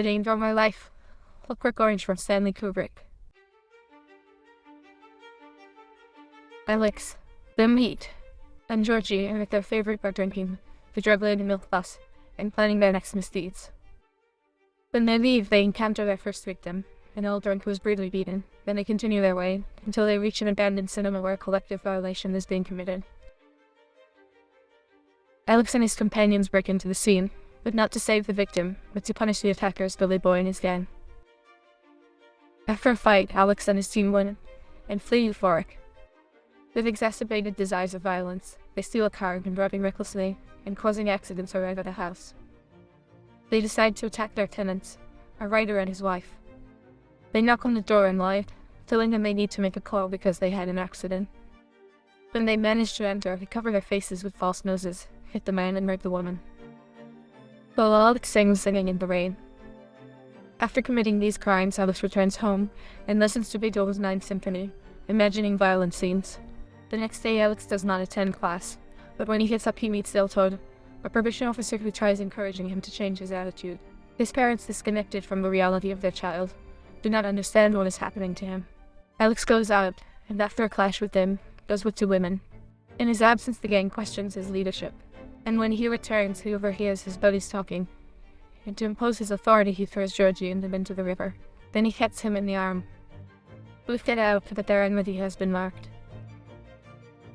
The Danger of My Life, Clockwork Orange from Stanley Kubrick. Alex, the meat, and Georgie are at their favorite bar drinking the drug-laden milk plus and planning their next misdeeds. When they leave, they encounter their first victim, an old drunk who was brutally beaten. Then they continue their way until they reach an abandoned cinema where a collective violation is being committed. Alex and his companions break into the scene, but not to save the victim, but to punish the attackers Billy Boy and his gang. After a fight, Alex and his team win and flee euphoric. With exacerbated desires of violence, they steal a car and driving recklessly and causing accidents at the house. They decide to attack their tenants, a writer and his wife. They knock on the door and lie, telling them they need to make a call because they had an accident. When they manage to enter, they cover their faces with false noses, hit the man and rape the woman. Alex sings singing in the rain. After committing these crimes, Alex returns home and listens to Beethoven's Ninth Symphony, imagining violent scenes. The next day, Alex does not attend class, but when he gets up, he meets Deltoid, a probation officer who tries encouraging him to change his attitude. His parents, disconnected from the reality of their child, do not understand what is happening to him. Alex goes out, and after a clash with them, goes with two women. In his absence, the gang questions his leadership, and when he returns, he overhears his buddies talking. And to impose his authority, he throws Georgie and them into the river. Then he hits him in the arm. Both get out, but their enmity has been marked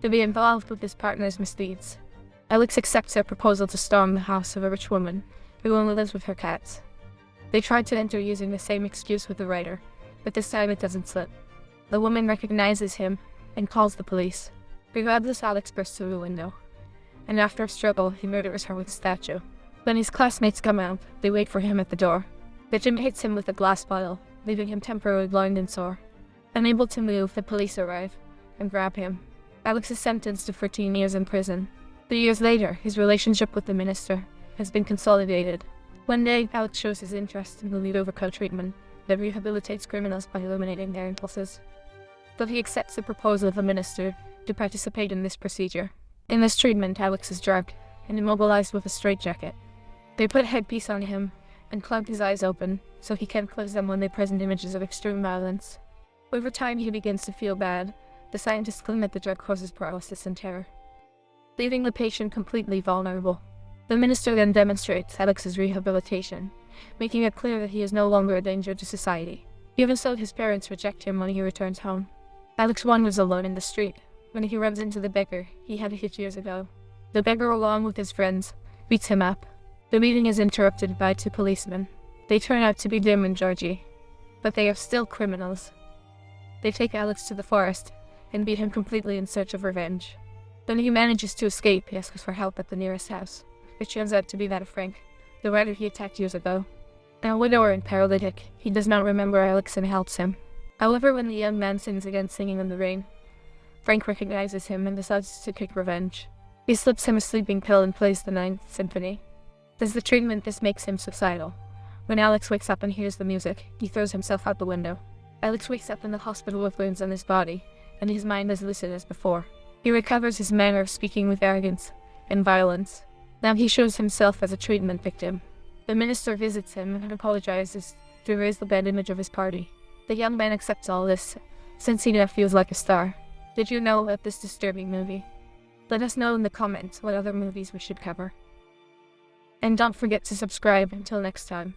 to be involved with his partner's misdeeds. Alex accepts her proposal to storm the house of a rich woman who only lives with her cats. They try to enter using the same excuse with the writer, but this time it doesn't slip. The woman recognizes him and calls the police. Regardless, Alex bursts through the window, and after a struggle, he murders her with a statue. When his classmates come out, they wait for him at the door. The gym hits him with a glass bottle, leaving him temporarily blind and sore. Unable to move, the police arrive and grab him. Alex is sentenced to 14 years in prison. Three years later, his relationship with the minister has been consolidated. One day, Alex shows his interest in the Ludovico treatment that rehabilitates criminals by eliminating their impulses. But he accepts the proposal of the minister to participate in this procedure. In this treatment, Alex is drugged and immobilized with a straitjacket. They put a headpiece on him and clamp his eyes open so he can't close them when they present images of extreme violence. Over time, he begins to feel bad the scientists claim that the drug causes paralysis and terror, leaving the patient completely vulnerable. The minister then demonstrates Alex's rehabilitation, making it clear that he is no longer a danger to society. Even so, his parents reject him when he returns home. Alex wanders alone in the street when he runs into the beggar he had hit years ago. The beggar, along with his friends, beats him up. The meeting is interrupted by two policemen. They turn out to be Dim and Georgie, but they are still criminals. They take Alex to the forest and beat him completely in search of revenge. When he manages to escape, he asks for help at the nearest house, It turns out to be that of Frank, the writer he attacked years ago. Now widower and paralytic, he does not remember Alex and helps him. However, when the young man sings again singing in the rain, Frank recognizes him and decides to take revenge. He slips him a sleeping pill and plays the Ninth Symphony. As the treatment, this makes him suicidal. When Alex wakes up and hears the music, he throws himself out the window. Alex wakes up in the hospital with wounds on his body, and his mind as lucid as before. He recovers his manner of speaking with arrogance and violence. Now he shows himself as a treatment victim. The minister visits him and apologizes to erase the bad image of his party. The young man accepts all this, since he now feels like a star. Did you know about this disturbing movie? Let us know in the comments what other movies we should cover. And don't forget to subscribe until next time.